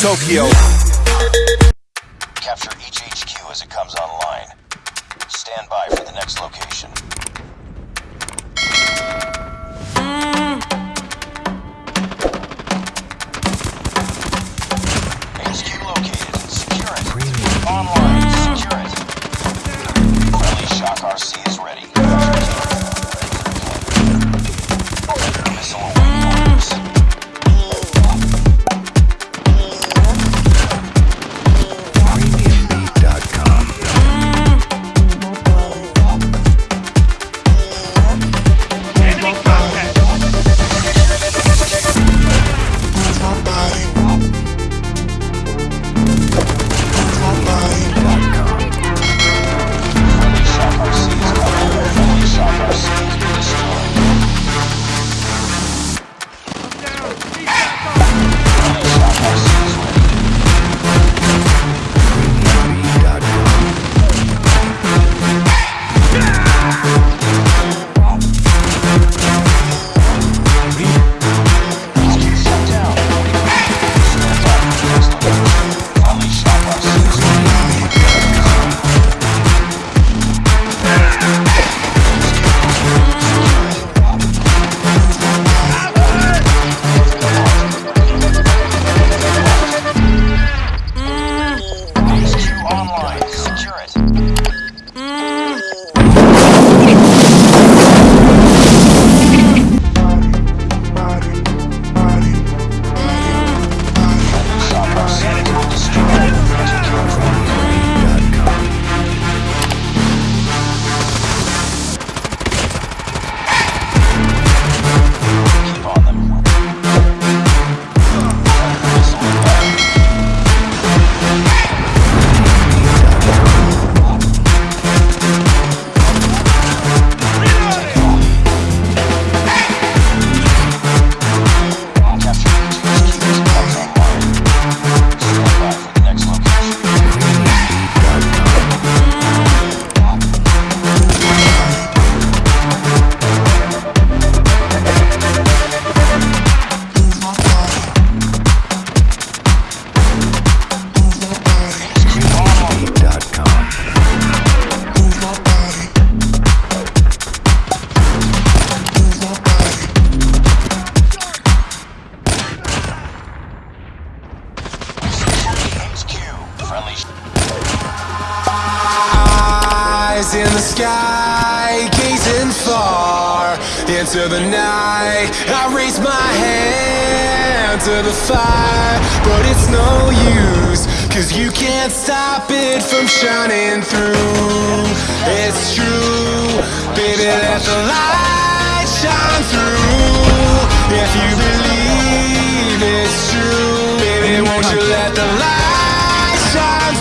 Tokyo. Capture each HQ as it comes online. Stand by for the next location. Friendly. Eyes in the sky, gazing far into the night. I raise my hand to the fire, but it's no use. Cause you can't stop it from shining through. It's true, baby, let the light shine through. If you believe it's true, baby, won't you let the light shine